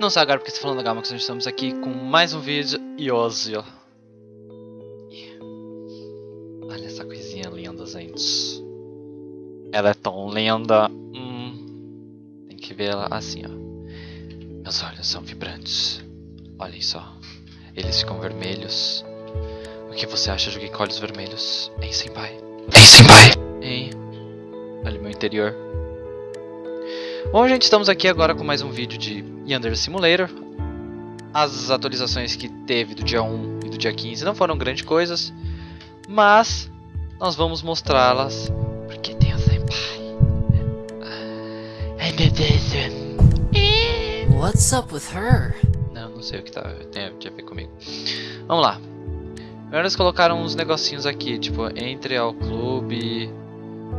Não sei agora porque estou falando da que nós estamos aqui com mais um vídeo e hoje. Olha essa coisinha linda, gente. Ela é tão linda. Hum, tem que ver ela assim, ó. Meus olhos são vibrantes. Olhem só. Eles ficam vermelhos. O que você acha de com olhos vermelhos? Hein, senpai? Hein, senpai? Hein? Olha meu interior. Bom, gente, estamos aqui agora com mais um vídeo de Yandere Simulator. As atualizações que teve do dia 1 e do dia 15 não foram grandes coisas, mas nós vamos mostrá-las porque tem o Senpai. Ai meu Deus. What's up with her? Não, não sei o que tá, tem a ver comigo. Vamos lá. Primeiro eles colocaram uns negocinhos aqui, tipo, entre ao clube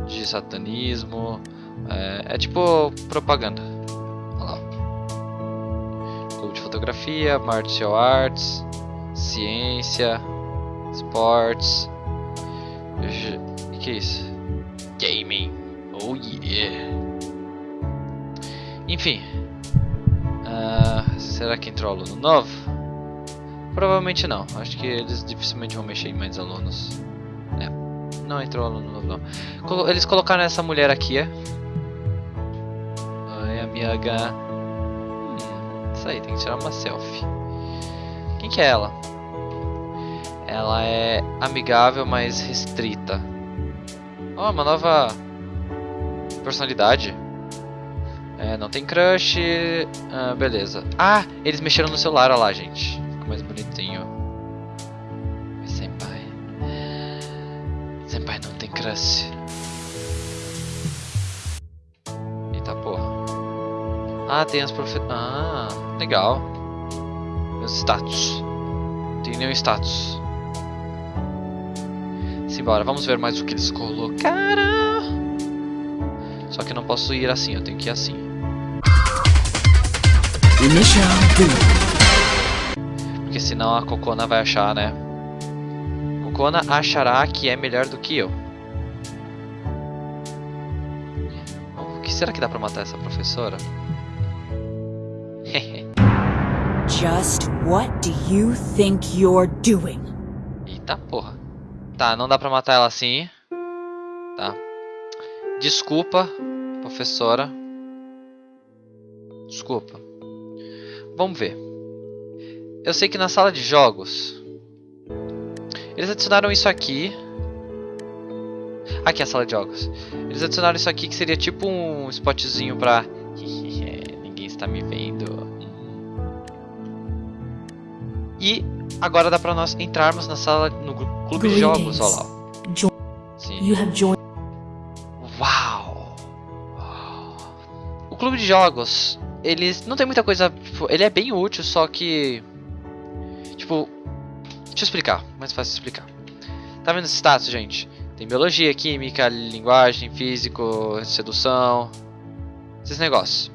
de satanismo. É, é tipo propaganda. Olha lá. Clube de fotografia, martial arts, ciência, esportes. O que é isso? Gaming. Oh yeah. Enfim. Uh, será que entrou aluno novo? Provavelmente não. Acho que eles dificilmente vão mexer em mais alunos. Não entrou aluno novo não. Eles colocaram essa mulher aqui, é? Oi, amiga. Hum, isso aí, tem que tirar uma selfie. Quem que é ela? Ela é amigável, mas restrita. Oh, uma nova personalidade. É, não tem crush. Ah, beleza. Ah, eles mexeram no celular, olha lá, gente mais bonitinho. Crush. Eita porra. Ah, tem as profe... Ah, legal. Meus status. Não tem nenhum status. Simbora, vamos ver mais o que eles colocaram. Só que eu não posso ir assim, eu tenho que ir assim. Porque senão a Cocona vai achar, né? Cocona achará que é melhor do que eu. Será que dá pra matar essa professora? Just what do you think you're doing? Eita porra. Tá, não dá pra matar ela assim. Tá. Desculpa, professora. Desculpa. Vamos ver. Eu sei que na sala de jogos eles adicionaram isso aqui. Aqui é a sala de jogos. Eles adicionaram isso aqui que seria tipo um spotzinho pra. Ninguém está me vendo. E agora dá pra nós entrarmos na sala no clube de jogos. Olha lá. Sim. Uau! O clube de jogos, eles não tem muita coisa. Tipo, ele é bem útil, só que Tipo, deixa eu explicar, mais fácil explicar. Tá vendo esse status, gente? Tem biologia, química, linguagem, físico, sedução, esses negócios.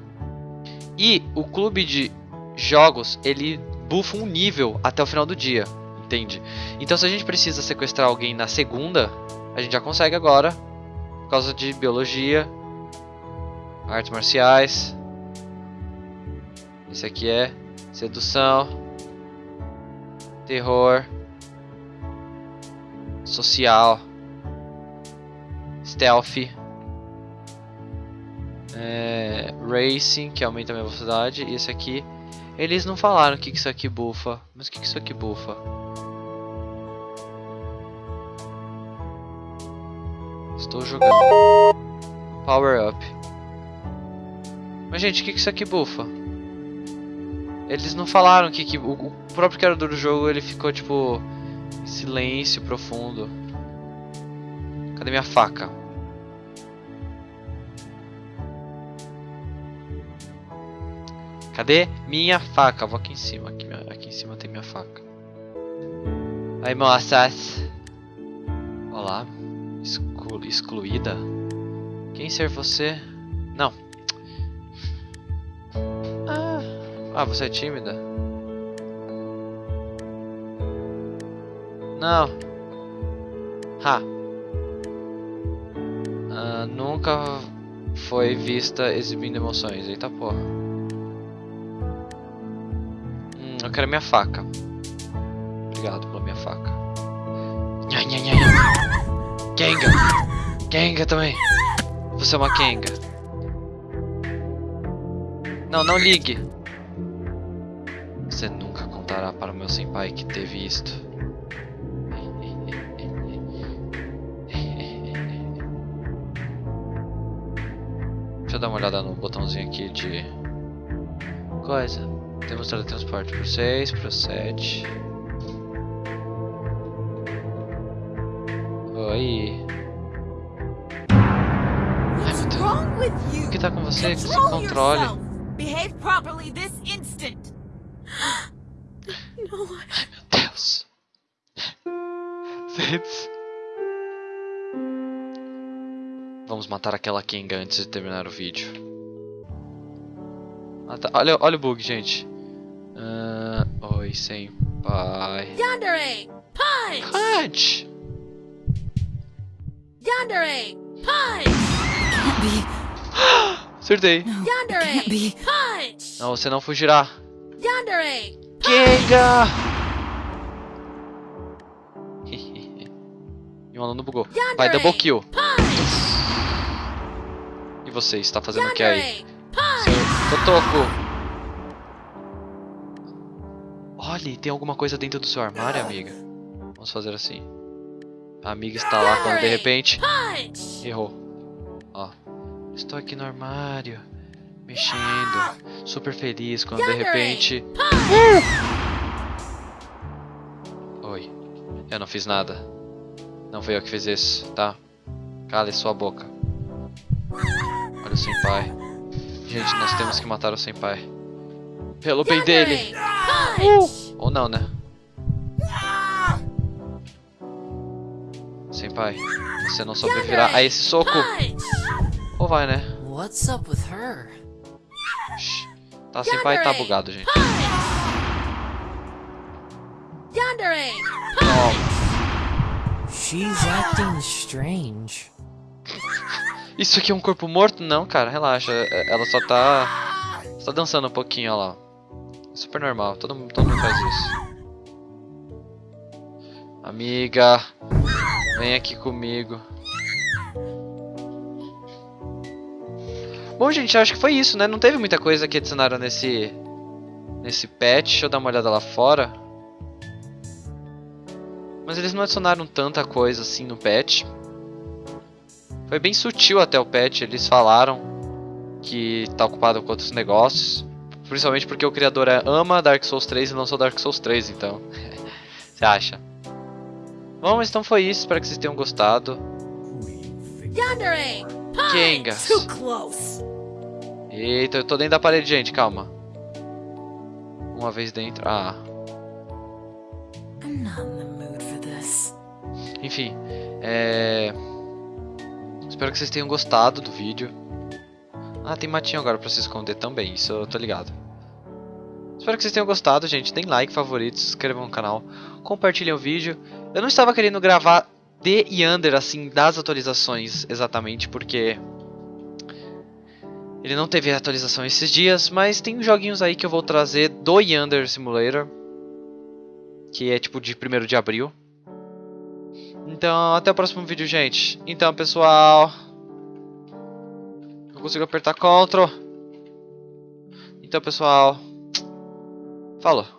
E o clube de jogos, ele buffa um nível até o final do dia, entende? Então se a gente precisa sequestrar alguém na segunda, a gente já consegue agora, por causa de biologia, artes marciais. Esse aqui é sedução, terror, social, stealth, é, racing, que aumenta a minha velocidade, e esse aqui, eles não falaram o que, que isso aqui bufa, mas o que, que isso aqui bufa? Estou jogando. Power up. Mas gente, o que, que isso aqui bufa? Eles não falaram que, que o, próprio criador do jogo ele ficou tipo em silêncio profundo. Cadê minha faca? Cadê minha faca? Vou aqui em cima. Aqui, aqui em cima tem minha faca. Aí, moças. Olá. Exclu excluída. Quem ser você? Não. Ah, você é tímida? Não. Ha. Ah, nunca foi vista exibindo emoções. Eita porra. Quero minha faca. Obrigado pela minha faca. Nha, nha, nha, nha. Kenga! Kenga também! Você é uma Kenga. Não, não ligue! Você nunca contará para o meu senpai que teve isto. Deixa eu dar uma olhada no botãozinho aqui de coisa. Temos teletransporte pro 6, pro 7. Oi. What's meu Deus. O que tá com você? Se Control controle. Behave properly this instant. no, I- Meu Deus. Gente. Vamos matar aquela Kinga antes de terminar o vídeo. Ah, tá. olha, olha o bug, gente. Ah, oi, senpai. Yandere, punch! Punch! Yandere, punch! Acertei. Yandere. Punch! Não, você não fugirá. Yandere, Kinga! e o aluno bugou. Vai, double kill. punch! E você está fazendo o que aí? Totoco. Olha, tem alguma coisa dentro do seu armário, amiga? Vamos fazer assim. A amiga está lá quando de repente errou. Ó. Estou aqui no armário, mexendo, super feliz quando de repente. Oi. Eu não fiz nada. Não foi eu que fiz isso, tá? Cale sua boca. Olha o senpai. Gente, nós temos que matar o senpai. Pelo bem dele. Ou não, né? Senpai, você não sobreviverá a esse soco. Ou vai, né? What's up with her? Tá, senpai tá bugado, gente. Yandere. She's acting strange. Isso aqui é um corpo morto? Não, cara, relaxa. É- Ela só tá. Só tá dançando um pouquinho, ó lá. Super normal, todo, todo mundo faz isso. Amiga, vem aqui comigo. Bom, gente, acho que foi isso, né? Não teve muita coisa que adicionaram nesse. Nesse patch. Deixa eu dar uma olhada lá fora. Mas eles não adicionaram tanta coisa assim no patch. Foi bem sutil até o patch, eles falaram que tá ocupado com outros negócios. Principalmente porque o criador é- ama Dark Souls 3 e lançou Dark Souls 3, então. Você acha? Bom, mas então foi isso, espero que vocês tenham gostado. Kengas. Eita, eu tô dentro da parede, gente, calma. Uma vez dentro. Ah, enfim. É. Espero que vocês tenham gostado do vídeo. Ah, tem matinho agora pra se esconder também, isso eu tô ligado. Espero que vocês tenham gostado, gente. Deem like, favoritos, se inscrevam no canal, compartilhem o vídeo. Eu não estava querendo gravar de Yander, assim, das atualizações exatamente, porque ele não teve atualização esses dias, mas tem joguinhos aí que eu vou trazer do Yander Simulator, que é tipo de 1 de abril. Então, até o próximo vídeo, gente. Então, pessoal, eu consigo apertar Ctrl. Então, pessoal, falou.